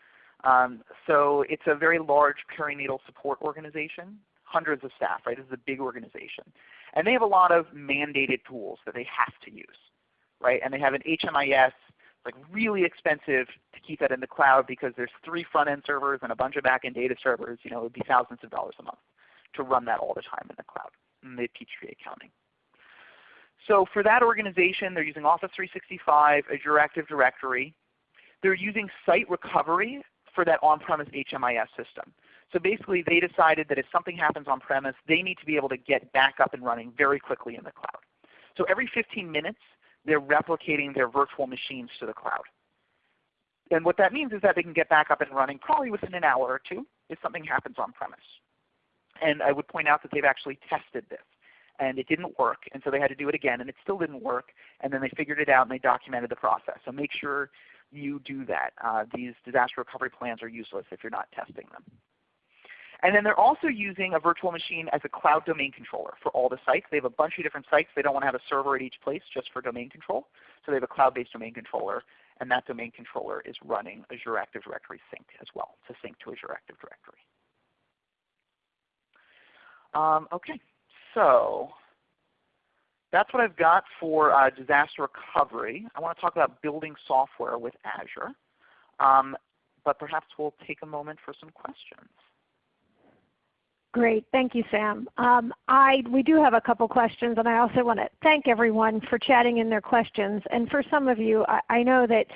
Um, so it's a very large perinatal support organization, hundreds of staff. Right, this is a big organization, and they have a lot of mandated tools that they have to use. Right, and they have an HMIS like really expensive to keep that in the cloud because there's three front-end servers and a bunch of back-end data servers. You know, it would be thousands of dollars a month to run that all the time in the cloud. And they teach accounting. So for that organization, they're using Office 365, Azure Active Directory. They're using Site Recovery for that on-premise HMIS system. So basically they decided that if something happens on-premise, they need to be able to get back up and running very quickly in the cloud. So every 15 minutes, they're replicating their virtual machines to the cloud. And what that means is that they can get back up and running probably within an hour or two if something happens on-premise. And I would point out that they've actually tested this and it didn't work, and so they had to do it again, and it still didn't work, and then they figured it out and they documented the process. So make sure you do that. Uh, these disaster recovery plans are useless if you're not testing them. And then they're also using a virtual machine as a cloud domain controller for all the sites. They have a bunch of different sites. They don't want to have a server at each place just for domain control. So they have a cloud-based domain controller, and that domain controller is running Azure Active Directory Sync as well to sync to Azure Active Directory. Um, okay, so that's what I've got for uh, disaster recovery. I want to talk about building software with Azure. Um, but perhaps we'll take a moment for some questions. Great. Thank you, Sam. Um, I, we do have a couple questions, and I also want to thank everyone for chatting in their questions. And for some of you, I, I know that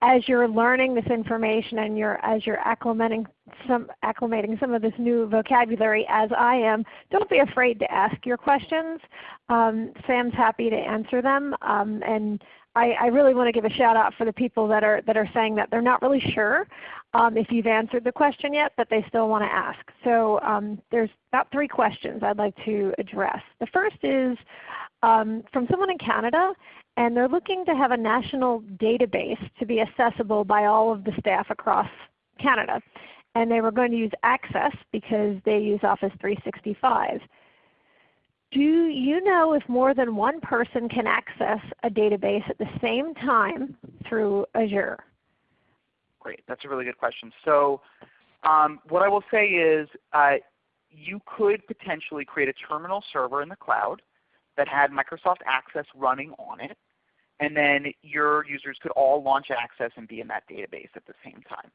as you're learning this information and you're, as you're acclimating some, acclimating some of this new vocabulary as I am, don't be afraid to ask your questions. Um, Sam's happy to answer them. Um, and I, I, really want to give a shout out for the people that are, that are saying that they're not really sure um, if you've answered the question yet, but they still want to ask. So um, there's about three questions I'd like to address. The first is um, from someone in Canada, and they're looking to have a national database to be accessible by all of the staff across Canada. And they were going to use Access because they use Office 365. Do you know if more than one person can access a database at the same time through Azure? Great. That's a really good question. So um, what I will say is uh, you could potentially create a terminal server in the cloud that had Microsoft Access running on it, and then your users could all launch Access and be in that database at the same time.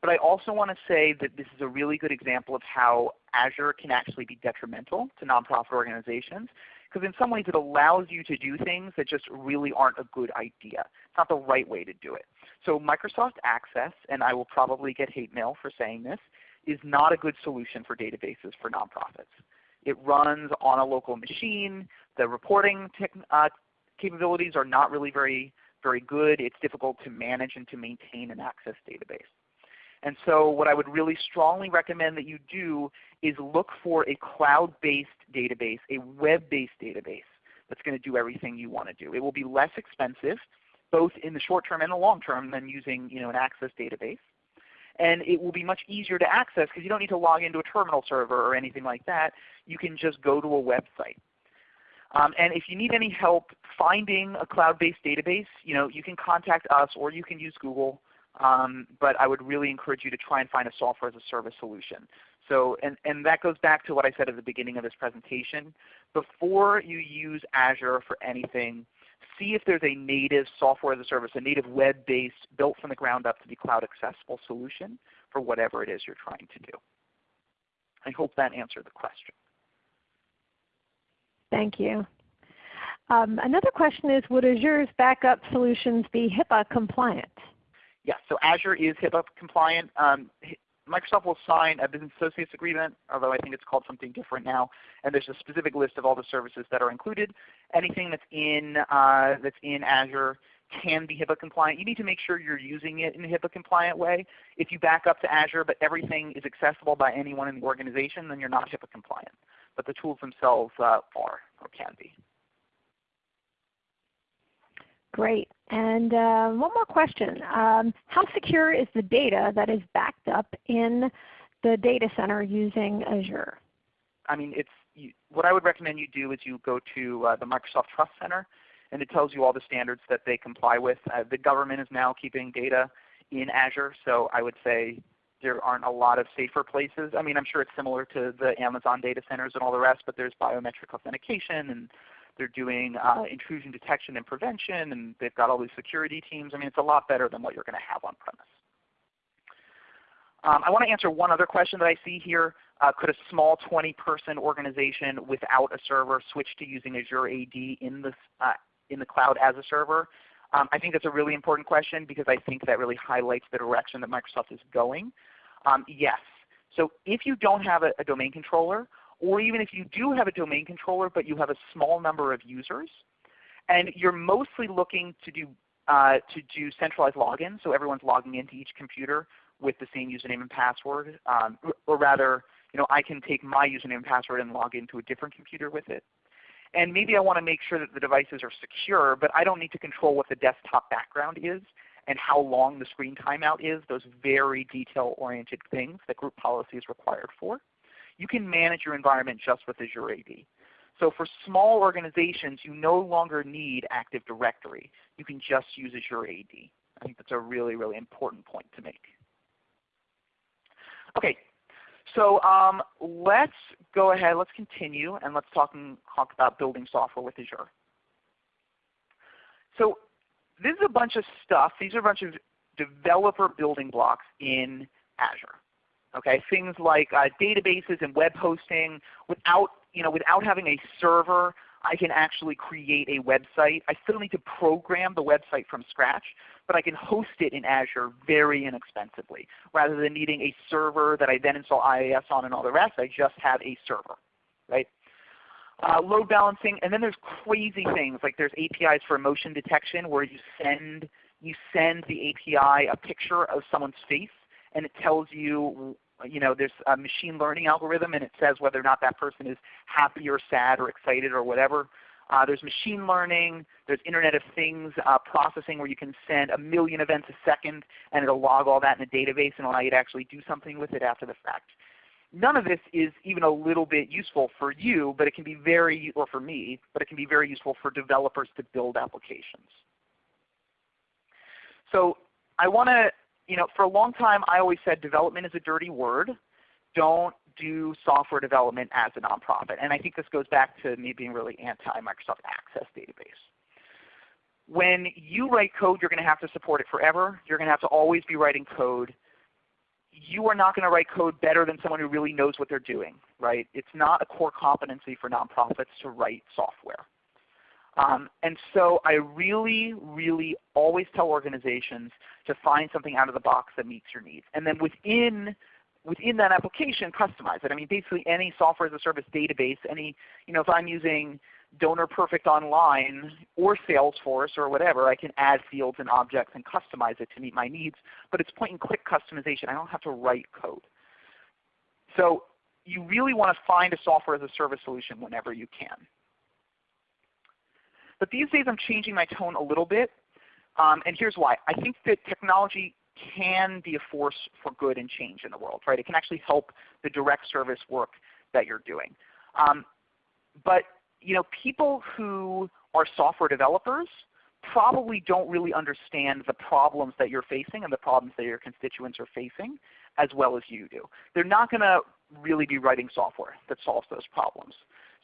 But I also want to say that this is a really good example of how Azure can actually be detrimental to nonprofit organizations because in some ways it allows you to do things that just really aren't a good idea. It's not the right way to do it. So Microsoft Access, and I will probably get hate mail for saying this, is not a good solution for databases for nonprofits. It runs on a local machine. The reporting uh, capabilities are not really very, very good. It's difficult to manage and to maintain an Access database. And so what I would really strongly recommend that you do is look for a cloud-based database, a web-based database that's going to do everything you want to do. It will be less expensive, both in the short term and the long term, than using you know, an Access database. And it will be much easier to access because you don't need to log into a terminal server or anything like that. You can just go to a website. Um, and if you need any help finding a cloud-based database, you know, you can contact us or you can use Google. Um, but I would really encourage you to try and find a software as a service solution. So, and, and that goes back to what I said at the beginning of this presentation. Before you use Azure for anything, see if there's a native software as a service, a native web-based, built from the ground up to be cloud accessible solution for whatever it is you're trying to do. I hope that answered the question. Thank you. Um, another question is, would Azure's backup solutions be HIPAA compliant? Yes, so Azure is HIPAA compliant. Um, Microsoft will sign a business associates agreement, although I think it's called something different now. And there's a specific list of all the services that are included. Anything that's in, uh, that's in Azure can be HIPAA compliant. You need to make sure you're using it in a HIPAA compliant way. If you back up to Azure but everything is accessible by anyone in the organization, then you're not HIPAA compliant. But the tools themselves uh, are or can be. Great. And uh, one more question. Um, how secure is the data that is backed up in the data center using Azure? I mean, it's you, what I would recommend you do is you go to uh, the Microsoft Trust Center, and it tells you all the standards that they comply with. Uh, the government is now keeping data in Azure, so I would say there aren't a lot of safer places. I mean, I'm sure it's similar to the Amazon data centers and all the rest, but there's biometric authentication and they're doing uh, intrusion detection and prevention, and they've got all these security teams. I mean, it's a lot better than what you're going to have on premise. Um, I want to answer one other question that I see here. Uh, could a small 20-person organization without a server switch to using Azure AD in the, uh, in the cloud as a server? Um, I think that's a really important question because I think that really highlights the direction that Microsoft is going. Um, yes. So if you don't have a, a domain controller, or even if you do have a domain controller but you have a small number of users, and you're mostly looking to do, uh, to do centralized login, so everyone's logging into each computer with the same username and password, um, or rather, you know, I can take my username and password and log into a different computer with it. And maybe I want to make sure that the devices are secure, but I don't need to control what the desktop background is and how long the screen timeout is, those very detail-oriented things that group policy is required for you can manage your environment just with Azure AD. So for small organizations, you no longer need Active Directory. You can just use Azure AD. I think that's a really, really important point to make. Okay, So um, let's go ahead, let's continue, and let's talk, and talk about building software with Azure. So this is a bunch of stuff. These are a bunch of developer building blocks in Azure. Okay, things like uh, databases and web hosting. Without, you know, without having a server, I can actually create a website. I still need to program the website from scratch, but I can host it in Azure very inexpensively. Rather than needing a server that I then install IIS on and all the rest, I just have a server. Right? Uh, load balancing, and then there's crazy things like there's APIs for emotion detection where you send you send the API a picture of someone's face and it tells you, you know, there's a machine learning algorithm and it says whether or not that person is happy or sad or excited or whatever. Uh, there's machine learning. There's Internet of Things uh, processing where you can send a million events a second and it'll log all that in a database and allow you to actually do something with it after the fact. None of this is even a little bit useful for you, but it can be very, or for me, but it can be very useful for developers to build applications. So I want to you know, for a long time I always said development is a dirty word. Don't do software development as a nonprofit. And I think this goes back to me being really anti-Microsoft Access database. When you write code, you're going to have to support it forever. You're going to have to always be writing code. You are not going to write code better than someone who really knows what they're doing. Right? It's not a core competency for nonprofits to write software. Um, and so I really, really always tell organizations to find something out of the box that meets your needs. And then within within that application, customize it. I mean, basically any software as a service database, any, you know, if I'm using Donor Perfect Online or Salesforce or whatever, I can add fields and objects and customize it to meet my needs. But it's point and click customization. I don't have to write code. So you really want to find a software as a service solution whenever you can. But these days I'm changing my tone a little bit. Um, and here's why. I think that technology can be a force for good and change in the world. Right? It can actually help the direct service work that you're doing. Um, but you know, people who are software developers probably don't really understand the problems that you're facing and the problems that your constituents are facing as well as you do. They're not going to really be writing software that solves those problems.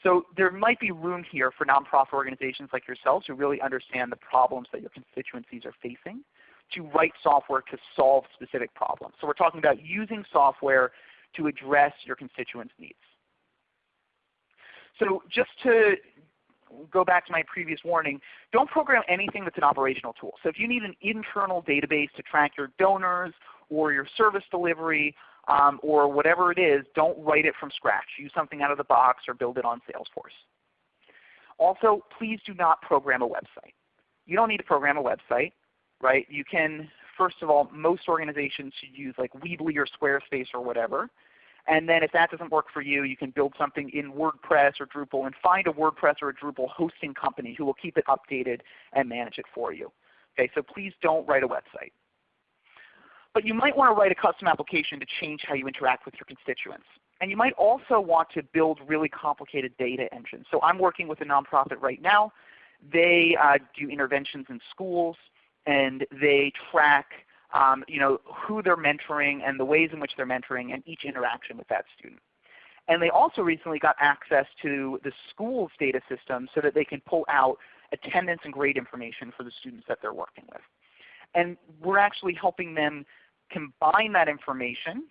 So there might be room here for nonprofit organizations like yourselves who really understand the problems that your constituencies are facing to write software to solve specific problems. So we're talking about using software to address your constituents' needs. So just to go back to my previous warning, don't program anything that's an operational tool. So if you need an internal database to track your donors or your service delivery um, or whatever it is, don't write it from scratch. Use something out of the box or build it on Salesforce. Also, please do not program a website. You don't need to program a website. Right? You can, first of all, most organizations should use like Weebly or Squarespace or whatever. And then if that doesn't work for you, you can build something in WordPress or Drupal and find a WordPress or a Drupal hosting company who will keep it updated and manage it for you. Okay, so please don't write a website. But you might want to write a custom application to change how you interact with your constituents. And you might also want to build really complicated data engines. So I'm working with a nonprofit right now. They uh, do interventions in schools, and they track um, you know, who they're mentoring and the ways in which they're mentoring and each interaction with that student. And they also recently got access to the school's data system so that they can pull out attendance and grade information for the students that they're working with. And we're actually helping them combine that information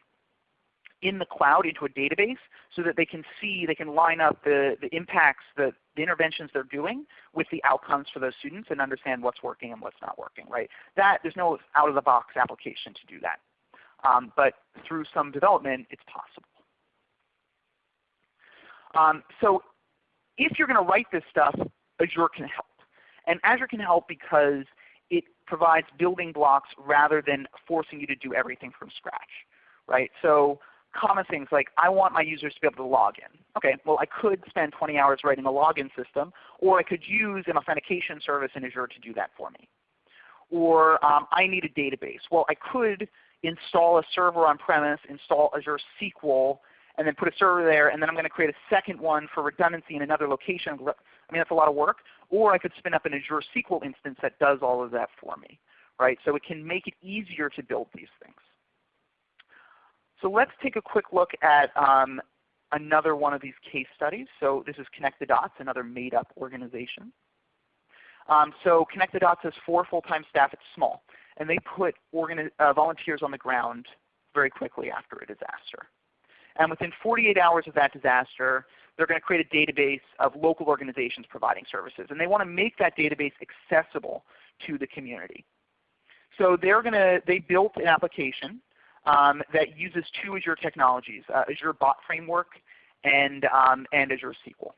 in the cloud into a database so that they can see, they can line up the, the impacts, the, the interventions they're doing with the outcomes for those students and understand what's working and what's not working. Right? That, there's no out-of-the-box application to do that. Um, but through some development, it's possible. Um, so if you're going to write this stuff, Azure can help. And Azure can help because it provides building blocks rather than forcing you to do everything from scratch. Right? So common things like I want my users to be able to log in. Okay, well I could spend 20 hours writing a login system, or I could use an authentication service in Azure to do that for me. Or um, I need a database. Well I could install a server on premise, install Azure SQL, and then put a server there, and then I'm going to create a second one for redundancy in another location. I mean that's a lot of work. Or I could spin up an Azure SQL instance that does all of that for me. Right? So it can make it easier to build these things. So let's take a quick look at um, another one of these case studies. So this is Connect the Dots, another made-up organization. Um, so Connect the Dots has four full-time staff. It's small. And they put uh, volunteers on the ground very quickly after a disaster. And within 48 hours of that disaster, they're going to create a database of local organizations providing services. And they want to make that database accessible to the community. So they're going to, they built an application um, that uses two Azure technologies, uh, Azure Bot Framework and, um, and Azure SQL.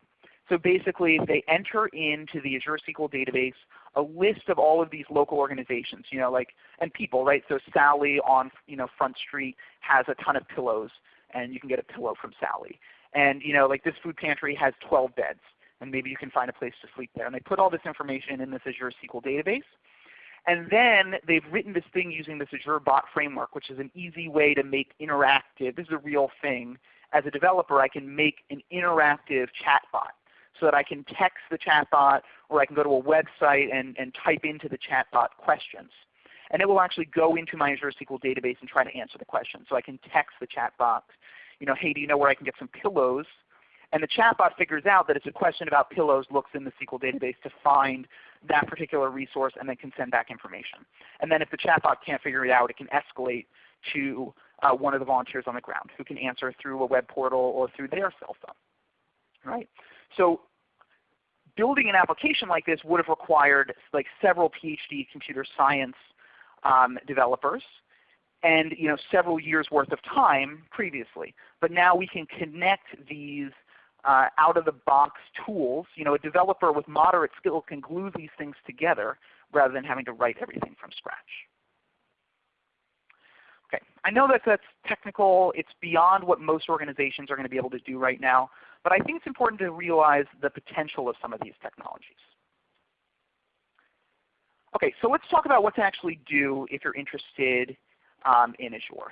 So basically they enter into the Azure SQL database a list of all of these local organizations, you know, like and people, right? So Sally on you know Front Street has a ton of pillows, and you can get a pillow from Sally. And you know, like this food pantry has 12 beds, and maybe you can find a place to sleep there. And they put all this information in this Azure SQL database. And then they've written this thing using this Azure Bot framework, which is an easy way to make interactive. This is a real thing. As a developer, I can make an interactive chatbot so that I can text the chatbot or I can go to a website and, and type into the chatbot questions. And it will actually go into my Azure SQL database and try to answer the question. So I can text the chatbot, you know, hey, do you know where I can get some pillows? And the chatbot figures out that it's a question about pillows, looks in the SQL database to find that particular resource, and then can send back information. And then if the chatbot can't figure it out, it can escalate to uh, one of the volunteers on the ground who can answer through a web portal or through their cell phone. Right? So building an application like this would have required like several PhD computer science um, developers and you know, several years worth of time previously. But now we can connect these uh, out-of-the-box tools. You know, a developer with moderate skill can glue these things together rather than having to write everything from scratch. Okay, I know that that's technical. It's beyond what most organizations are going to be able to do right now. But I think it's important to realize the potential of some of these technologies. Okay, so let's talk about what to actually do if you're interested um, in Azure.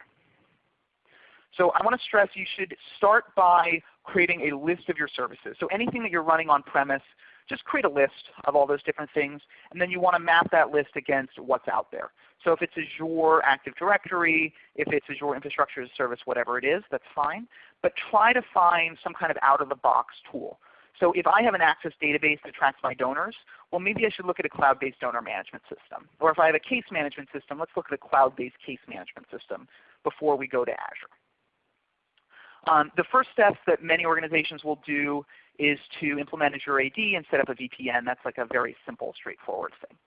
So I want to stress you should start by creating a list of your services. So anything that you're running on premise, just create a list of all those different things, and then you want to map that list against what's out there. So if it's Azure Active Directory, if it's Azure Infrastructure as a Service, whatever it is, that's fine. But try to find some kind of out-of-the-box tool. So if I have an Access database that tracks my donors, well maybe I should look at a cloud-based donor management system. Or if I have a case management system, let's look at a cloud-based case management system before we go to Azure. Um, the first steps that many organizations will do is to implement Azure AD and set up a VPN. That's like a very simple, straightforward thing.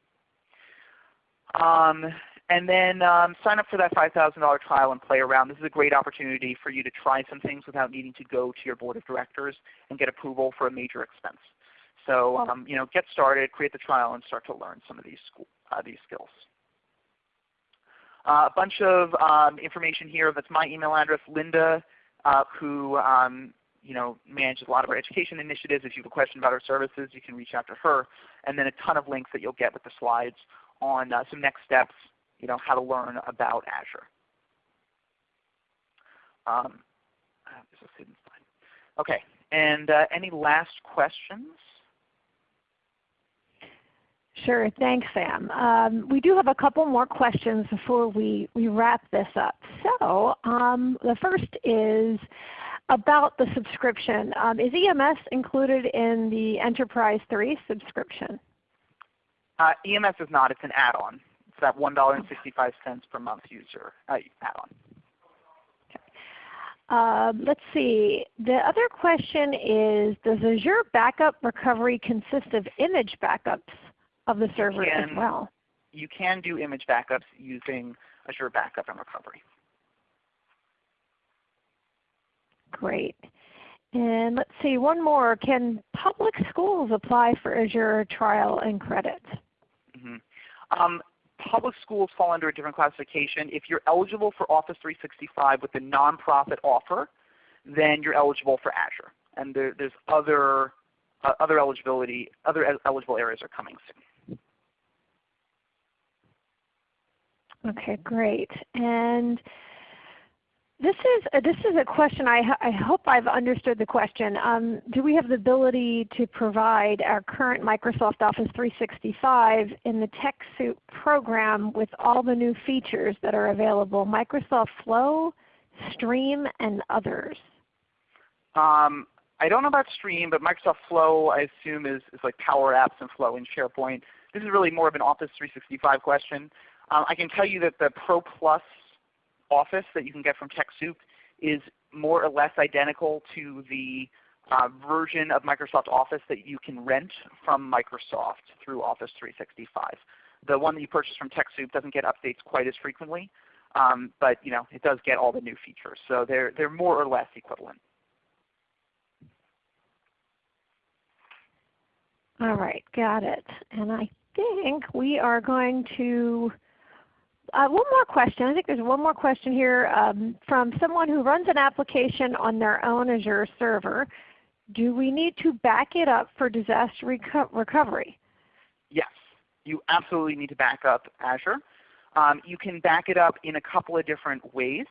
Um, and then um, sign up for that $5,000 trial and play around. This is a great opportunity for you to try some things without needing to go to your board of directors and get approval for a major expense. So um, you know, get started, create the trial, and start to learn some of these, uh, these skills. Uh, a bunch of um, information here. That's my email address, Linda, uh, who um, you know, manages a lot of our education initiatives. If you have a question about our services, you can reach out to her. And then a ton of links that you'll get with the slides on uh, some next steps, you know, how to learn about Azure. Um, okay, and uh, any last questions? Sure, thanks Sam. Um, we do have a couple more questions before we, we wrap this up. So um, the first is about the subscription. Um, is EMS included in the Enterprise 3 subscription? Uh, EMS is not. It's an add-on. It's that $1.65 per month user uh, add-on. Um, let's see. The other question is, does Azure Backup Recovery consist of image backups of the server can, as well? You can do image backups using Azure Backup and Recovery. Great. And let's see, one more. Can public schools apply for Azure trial and credit? Mm -hmm. um, public schools fall under a different classification. If you're eligible for Office 365 with the nonprofit offer, then you're eligible for Azure. And there, there's other uh, other eligibility, other eligible areas are coming soon. Okay, great. And this is a, this is a question. I, I hope I've understood the question. Um, do we have the ability to provide our current Microsoft Office 365 in the TechSoup program with all the new features that are available? Microsoft Flow, Stream and others? Um, I don't know about Stream, but Microsoft Flow I assume is, is like Power Apps and Flow in SharePoint. This is really more of an Office 365 question. Um, I can tell you that the Pro Plus Office that you can get from TechSoup is more or less identical to the uh, version of Microsoft Office that you can rent from Microsoft through Office 365. The one that you purchase from TechSoup doesn't get updates quite as frequently, um, but you know, it does get all the new features. So they're, they're more or less equivalent. All right, got it. And I think we are going to uh, one more question. I think there's one more question here um, from someone who runs an application on their own Azure server. Do we need to back it up for disaster reco recovery? Yes, you absolutely need to back up Azure. Um, you can back it up in a couple of different ways.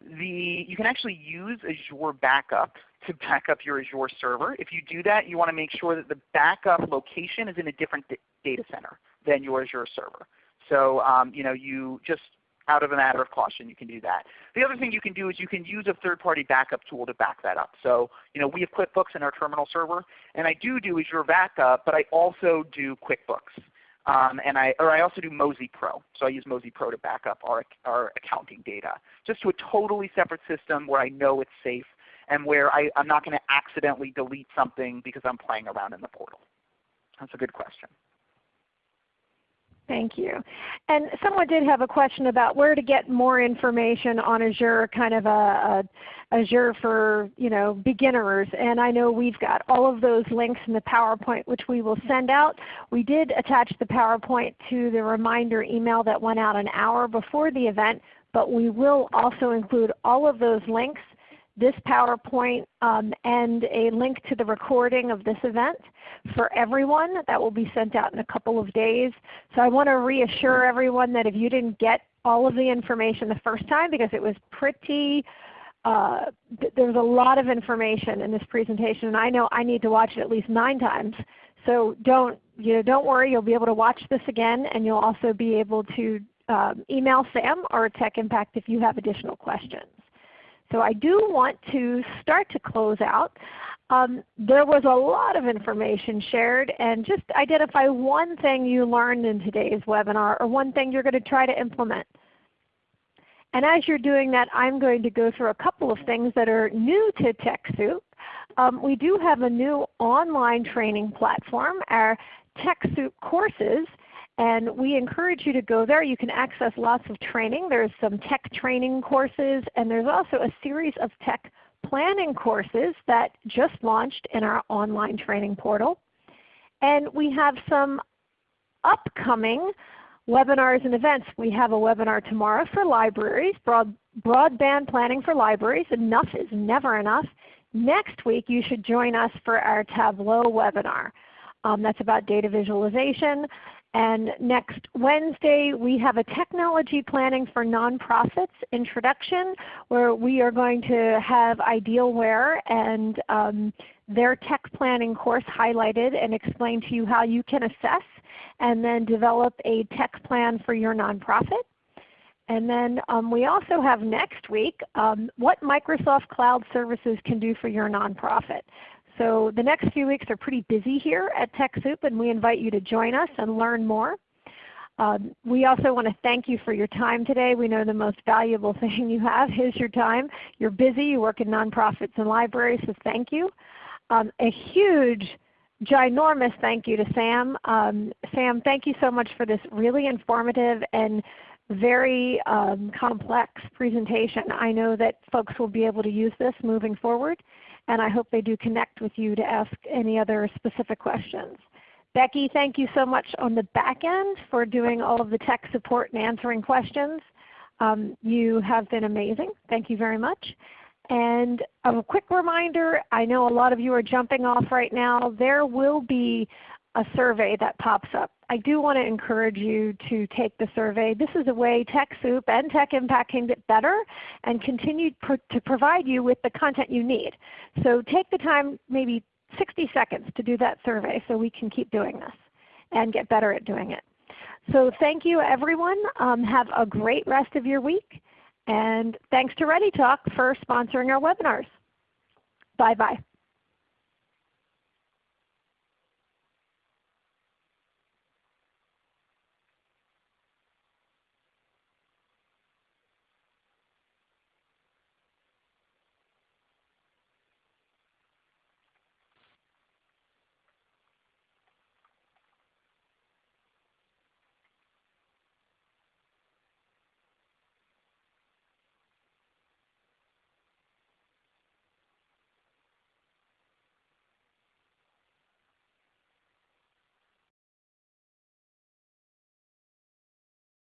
The, you can actually use Azure Backup to back up your Azure server. If you do that, you want to make sure that the backup location is in a different data center than your Azure server. So um, you know, you just out of a matter of caution, you can do that. The other thing you can do is you can use a third-party backup tool to back that up. So you know, we have QuickBooks in our terminal server, and I do do Azure Backup, but I also do QuickBooks. Um, and I, or I also do Mozy Pro. So I use Mozy Pro to back up our, our accounting data, just to a totally separate system where I know it's safe and where I, I'm not going to accidentally delete something because I'm playing around in the portal. That's a good question. Thank you. And someone did have a question about where to get more information on Azure, kind of a, a, Azure for you know beginners. And I know we've got all of those links in the PowerPoint which we will send out. We did attach the PowerPoint to the reminder email that went out an hour before the event, but we will also include all of those links this PowerPoint um, and a link to the recording of this event for everyone. That will be sent out in a couple of days. So I want to reassure everyone that if you didn't get all of the information the first time because it was pretty uh, there's a lot of information in this presentation and I know I need to watch it at least nine times. So don't, you know, don't worry, you'll be able to watch this again and you'll also be able to um, email Sam or Tech Impact if you have additional questions. So I do want to start to close out. Um, there was a lot of information shared and just identify one thing you learned in today's webinar or one thing you're going to try to implement. And as you're doing that, I'm going to go through a couple of things that are new to TechSoup. Um, we do have a new online training platform, our TechSoup courses, and we encourage you to go there. You can access lots of training. There's some tech training courses, and there's also a series of tech planning courses that just launched in our online training portal. And we have some upcoming webinars and events. We have a webinar tomorrow for libraries, broad, broadband planning for libraries. Enough is never enough. Next week you should join us for our Tableau webinar. Um, that's about data visualization. And next Wednesday we have a Technology Planning for Nonprofits introduction where we are going to have Idealware and um, their tech planning course highlighted and explain to you how you can assess and then develop a tech plan for your nonprofit. And then um, we also have next week um, what Microsoft Cloud Services can do for your nonprofit. So the next few weeks are pretty busy here at TechSoup and we invite you to join us and learn more. Um, we also want to thank you for your time today. We know the most valuable thing you have is your time. You're busy, you work in nonprofits and libraries, so thank you. Um, a huge, ginormous thank you to Sam. Um, Sam, thank you so much for this really informative and very um, complex presentation. I know that folks will be able to use this moving forward and I hope they do connect with you to ask any other specific questions. Becky, thank you so much on the back end for doing all of the tech support and answering questions. Um, you have been amazing. Thank you very much. And a quick reminder, I know a lot of you are jumping off right now. There will be a survey that pops up. I do want to encourage you to take the survey. This is a way TechSoup and Tech Impact can get better and continue to provide you with the content you need. So take the time, maybe 60 seconds to do that survey so we can keep doing this and get better at doing it. So thank you everyone. Um, have a great rest of your week And thanks to ReadyTalk for sponsoring our webinars. Bye-bye.